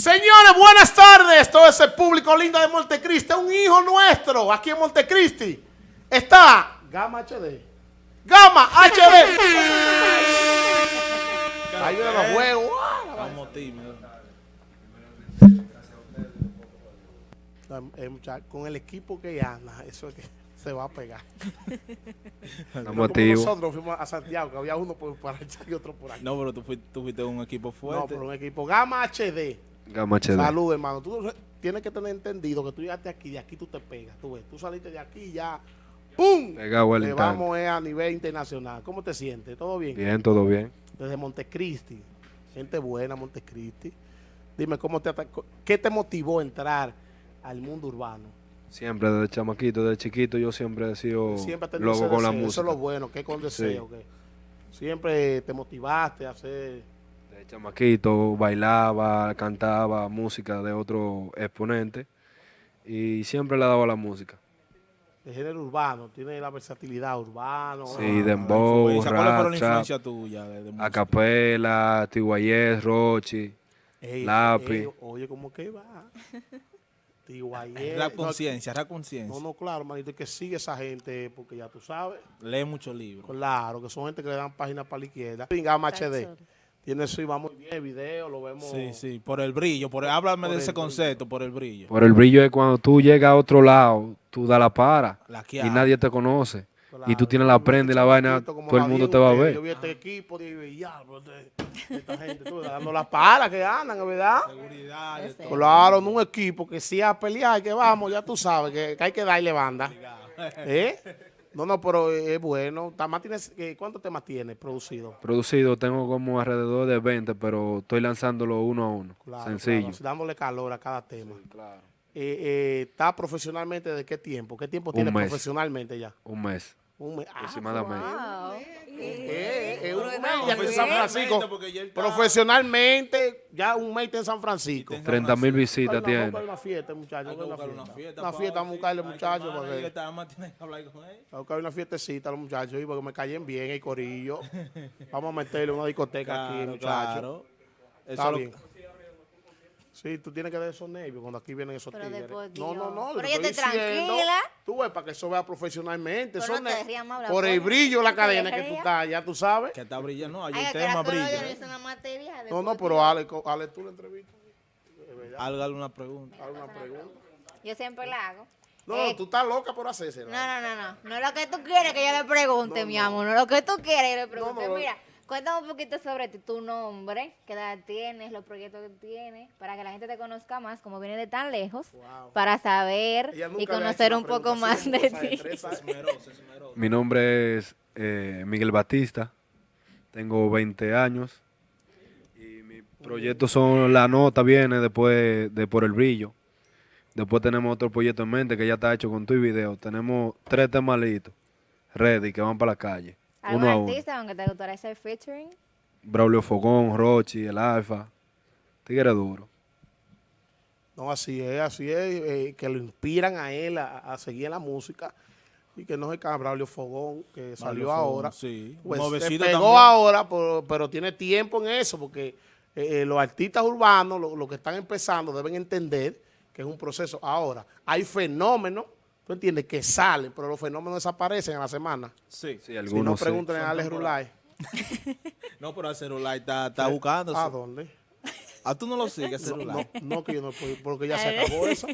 Señores, buenas tardes. Todo ese público lindo de Montecristi. Un hijo nuestro aquí en Montecristi. Está Gama HD. Gama HD. Ahí vienen los juegos. Estamos tímidos. Eh, Con el equipo que anda, eso es que se va a pegar. Como activos. nosotros fuimos a Santiago, que había uno por, por allá y otro por aquí. No, pero tú fuiste, tú fuiste un equipo No, fuerte. pero un equipo Gama HD. Gama HD. Salud, hermano. Tú tienes que tener entendido que tú llegaste aquí, de aquí tú te pegas. Tú ves, tú saliste de aquí y ya. ¡Pum! Pegado al vamos eh, a nivel internacional. ¿Cómo te sientes? ¿Todo bien? Bien, todo bien. Desde Montecristi. Gente buena, Montecristi. Dime, ¿cómo te? ¿qué te motivó a entrar al mundo urbano? Siempre desde chamaquito, desde chiquito, yo siempre he sido Siempre loco con la deseo. Eso música. es lo bueno, que con deseo. que siempre te motivaste a hacer... Chamaquito bailaba, cantaba música de otro exponente y siempre le daba la música. de género urbano, tiene la versatilidad urbano. Sí, ah, dembow, Influencia. ¿Cuáles fueron rap, las trap, influencias tuyas de, de música? acapela, Tiguayés, Rochi. ey, lápiz. ey, oye, ¿cómo que va? Tiguayé. Rap No, conciencia, rap conciencia. No, no, claro, manito, que sigue esa gente, porque ya tú sabes. Lee muchos libros. Claro, que son gente que le dan páginas para la izquierda. Gama HD. Tiene eso y va muy bien, el video, lo vemos. Sí, sí, por el brillo. Por el- háblame Por de ese brillo. concepto, por el brillo. Por el brillo es cuando tú llegas a otro lado, tú das la para La y nadie te conoce. Claro, y tú tienes la prenda y la vaina, todo el mundo te va a ver. Yo vi este equipo, dije, ya, pero esta gente, tú, dando las palas que andan, ¿verdad? Seguridad. de todo. Claro, no un equipo que sí a pelear, que vamos, ya tú sabes, que, que hay que darle banda. ¿Eh? No, no, pero es bueno. Tamás tienes, eh, ¿Cuántos temas tienes producidos? Producido tengo como alrededor de 20, pero estoy lanzándolo uno a uno. Claro, Sencillo. claro, dándole calor a cada tema. Eh, eh, ¿Está profesionalmente de qué tiempo? ¿Qué tiempo tiene mes. profesionalmente ya? Un mes Un mes. Ah, aproximadamente. eh, eh, un mes ya en San Francisco. Profesionalmente, ya un mes en San Francisco. Está en 30 mil visitas tiene. una fiesta, muchachos. Una fiesta, una fiesta. Una pa, fiesta, vamos a buscarle, muchachos. Vamos a buscar una fiestecita a los muchachos y porque me caen bien el corillo. Vamos a meterle una discoteca aquí, muchachos. claro. Eso Está lo- bien. Sí, tú tienes que dar esos nervios cuando aquí vienen esos Pero tigres. después, no, no, no. Pero te yo diciendo, tranquila. Tú ves, para que eso vea profesionalmente. Pero no te ner- rías, Maura, por el brillo, la No te cadena que tú estás, ya tú sabes. Que está brillando. No, hay Ay, un tema la brilla. No, no, pero. Ale, Ale, tú la entrevista. Hágale una pregunta. Haz una pregunta. Yo siempre la hago. No, Eh, tú estás loca por hacerse. No, no, no, no. No es lo que tú quieres que yo le pregunte, mi amor. No es lo que tú quieres que yo le pregunte. no. Mira, cuéntame un poquito sobre ti, tu nombre, qué edad tienes, los proyectos que tienes, para que la gente te conozca más, como viene de tan lejos, Wow. para saber y conocer un poco más de ti. Mi nombre es eh, Miguel Batista, tengo 20 años y mis proyectos son La Nota, viene después de Por el Brillo. Después tenemos otro proyecto en mente que ya está hecho con tu video. Tenemos tres temas listos, ready, que van para la calle, ¿Algún uno artista aunque te gustaría hacer featuring? Braulio Fogón, Rochi, El Alfa, Tigre Duro. No, así es, así es, eh, que lo inspiran a él a, a seguir en la música y que no es Braulio Fogón, que salió Fogón, ahora. sí. Pues se pegó también. ahora, pero, pero tiene tiempo en eso, porque eh, eh, los artistas urbanos, los que están empezando, deben entender que es un proceso. Ahora, hay fenómenos, tú entiendes, que salen, pero los fenómenos desaparecen a la semana. Sí. Sí, Si no, algunos sí. pregúntenle a Alex. Rulay. No, pero el celular está, está buscando. ¿A dónde? ¿A tú no lo sigues, el No, celular? no, no, que yo no puedo, porque ya se acabó eso.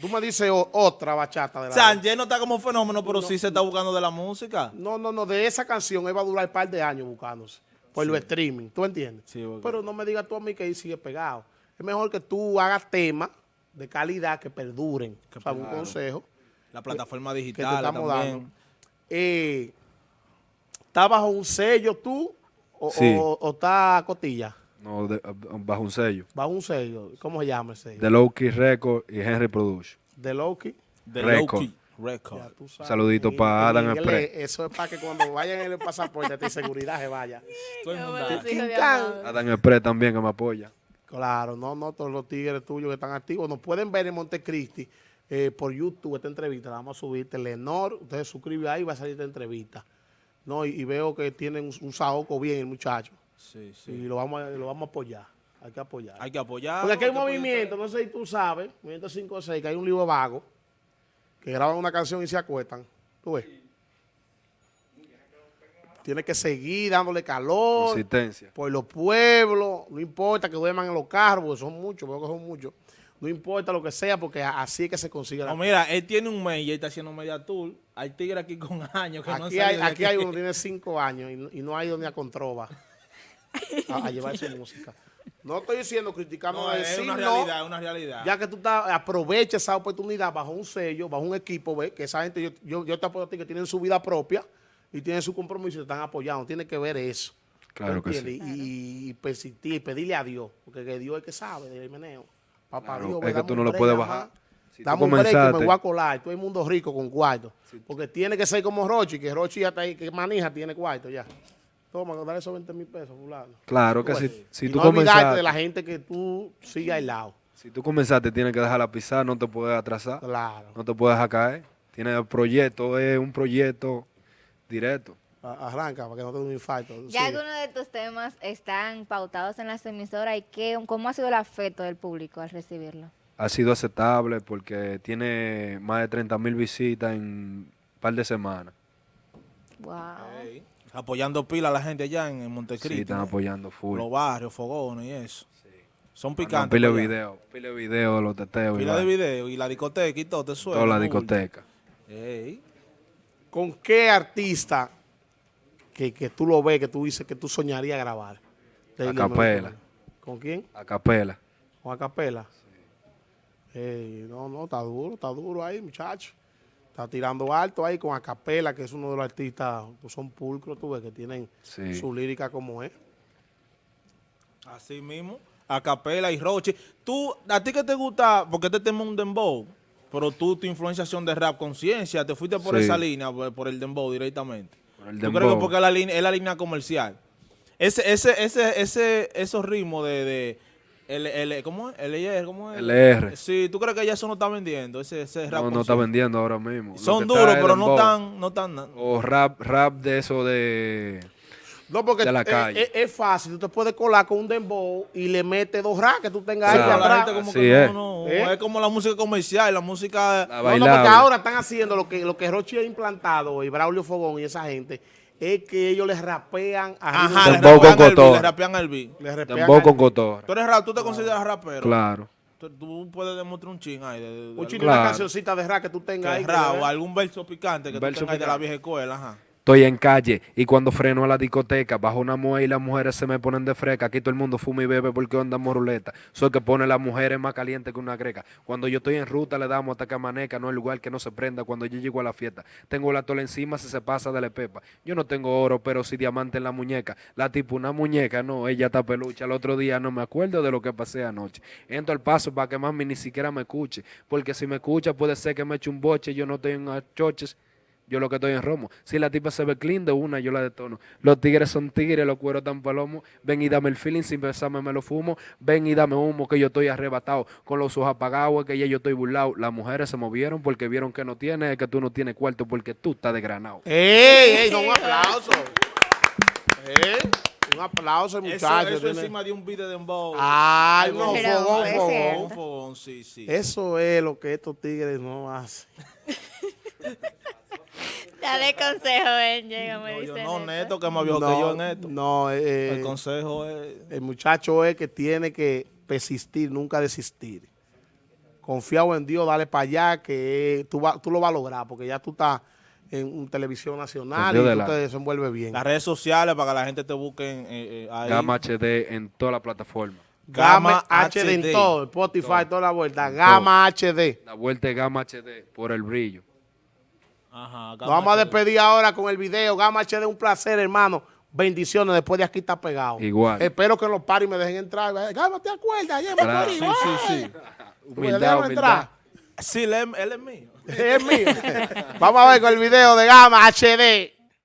Tú me dices o- otra bachata de la... Sánchez no está como fenómeno, pero sí se está buscando de la música. No, no, no, de esa canción él va a durar un par de años buscándose. Por los streaming, ¿tú entiendes? Sí, porque- Pero no me digas tú a mí que ahí sigue pegado. Es mejor que tú hagas temas de calidad que perduren. Que o sea, un consejo La plataforma que te digital estamos también. dando. Eh, ¿Está bajo un sello tú o, Sí. o- o está a cotilla? No, de- bajo un sello. Bajo un sello. ¿Cómo se llama el sello? De Lowkey Record y Henry Production. De Loki. De Record. Sabes. Saludito En- pa' en Adam Express. Eso es para que cuando vayan en el pasaporte de seguridad se vaya. Todo el mundo. Adam Express también que me apoya. Claro, no, no, todos los tigres tuyos que están activos nos pueden ver en Montecristi eh, por YouTube esta entrevista, la vamos a subir, Telenor, ustedes suscriben ahí y va a salir esta entrevista. No, y, y veo que tienen un, un saoco bien el muchacho Sí, sí. y lo vamos, a, lo vamos a apoyar. Hay que apoyar. Hay que apoyar. Porque aquí hay un movimiento, no sé si tú sabes, movimiento 5 o 6, que hay un libro vago, que graban una canción y se acuestan. ¿Tú ves? Tienes que seguir dándole calor Consistencia. por los pueblos, no importa que duerman en los carros, porque son muchos, veo que son muchos. No importa lo que sea, porque así es que se consigue la No, mira, él tiene un mes y él está haciendo media tour. Hay tigre aquí con años que no han Aquí salido hay, de aquí hay uno que tiene cinco años y, no- y no ha ido ni a Controva a, a llevar su música. No estoy diciendo criticando No, a es una no, realidad, es una realidad. ya que tú estás, aprovecha esa oportunidad bajo un sello, bajo un equipo, ve, que esa gente, yo, yo, yo te apoyo a ti que tienen su vida propia y tienen su compromiso y te están apoyando. Tiene que ver eso. Claro ¿tú que entiendes? Y, y persistir, y pedirle a Dios, porque que Dios es que sabe del meneo. Papá Claro, Dios, es que tú no lo puedes bajar. Si Dame un break que me voy a colar. Todo el mundo rico con cuarto. Porque tiene que ser como Rochi, que Rochi ya está ahí, que manija tiene cuarto ya. Toma, dale esos 20 mil pesos, fulano. Claro que si, si y tú no comenzaste, de la gente que tú sigas al lado. si tú comenzaste, tienes que dejarla pisar, no te puedes atrasar, Claro. no te puedes dejar caer. Tienes el proyecto, es un proyecto directo. Arranca para que no te dé un infarto. Ya algunos de tus temas están pautados en las emisoras y qué, cómo ha sido el afecto del público al recibirlo. Ha sido aceptable porque tiene más de 30 mil visitas en un par de semanas. Wow. Apoyando pila a la gente allá en, en Montecristo. Sí, están apoyando full. Los barrios, fogones y eso. Son picantes. Pile de video, pile de video de los teteos. y Pila de video y la discoteca y todo, te suena. Toda la discoteca. Ey. ¿Con qué artista que, que tú lo ves, que tú dices que tú soñarías grabar? A capela. ¿Con quién? A capela. ¿Con Acapela? Ey, no, no, está duro, está duro ahí, muchacho. Está tirando alto ahí con Acapela, que es uno de los artistas, pues son pulcros, tú ves, que tienen Sí. su lírica como es. Así mismo. A Capela y Roche. Tú, a ti que te gusta, porque este tema es un dembow, pero tú, tu influenciación de rap conciencia, te fuiste por Sí. esa línea, por el dembow directamente. Yo creo que porque es la línea, es la línea comercial. Ese, ese, ese, ese, esos ritmos de, de el, el, ¿cómo es? LR, ¿cómo es? LR. Sí, ¿tú crees que ya eso no está vendiendo? Ese, ese rap No, no está vendiendo ahora mismo. Son duros, pero no tan, no tan... O rap, rap de eso de... No, porque De la calle. es fácil, tú te puedes colar con un dembow y le metes dos racks que tú tengas ahí Claro. la atrás. gente como que es. no, no, ¿Eh? es como la música comercial, la música... La No, no, porque ahora están haciendo lo que, lo que Rochi ha implantado y Braulio Fogón y esa gente, es que ellos les rapean a Ajá, le Dembow con rapean al beat, cotorra. le rapean al beat. Les rapean con cotorra. Tú eres rap, tú te consideras rapero. Claro. Tú, tú puedes demostrar un ching ahí. De, de- de Un chino, Claro. una cancioncita de rap que tú tengas que ahí. rap, o algún verso picante que tú tengas ahí de la picante. vieja escuela, ajá. Estoy en calle y cuando freno a la discoteca, bajo una mujer y las mujeres se me ponen de fresca. Aquí todo el mundo fuma y bebe porque andamos ruleta. Soy que pone las mujeres más caliente que una greca. Cuando yo estoy en ruta le damos hasta que amanezca, no hay lugar que no se prenda cuando yo llego a la fiesta. Tengo la tola encima si se pasa de la pepa. Yo no tengo oro, pero sí diamante en la muñeca. La tipo una muñeca, no, ella está pelucha. El otro día no me acuerdo de lo que pasé anoche. Entro al paso para que mami ni siquiera me escuche. Porque si me escucha puede ser que me eche un boche. Yo no en choches. Yo lo que estoy en romo. Si la tipa se ve clean de una, yo la detono. Los tigres son tigres, los cueros tan palomos. Ven y dame el feeling, sin besarme me lo fumo. Ven y dame humo, que yo estoy arrebatado. Con los ojos apagados, que ya yo estoy burlado. Las mujeres se movieron porque vieron que no tienes, es que tú no tienes cuarto porque tú estás desgranado. ¡Ey, ey! No, un aplauso. ¿Eh? Un aplauso, Eso, muchacho. eso tiene- encima de un beat de dembow. Ay, no, fogón, fogón. fogón, sí, sí. Eso es lo que estos tigres no hacen. Dale consejo, ven, llega, me No, yo dicen no, eso. Neto, que es más viejo que yo en esto. No, eh, El consejo es... el muchacho es que tiene que persistir, nunca desistir. Confiado en Dios, dale para allá, que tú, va- tú lo vas a lograr, porque ya tú estás en un televisión nacional y tú te desenvuelves bien. Las redes sociales para que la gente te busque en, eh, eh, ahí. Gama HD en toda la plataforma. Gama, Gama HD, en todo, Spotify, Todo. toda la vuelta. Gama HD. La vuelta de Gama HD por el brillo. Ajá, Nos vamos a despedir ahora con el video. Gama HD, un placer, hermano. Bendiciones, después de aquí está pegado. Igual. Espero que en los paris me dejen entrar. Gama, ¿te acuerdas? Ayer me Claro. morí. Sí, sí, sí. Humildad, Déjame humildad. entrar. Sí, él, él es mío. Es mío. Vamos a ver con el video de Gama HD.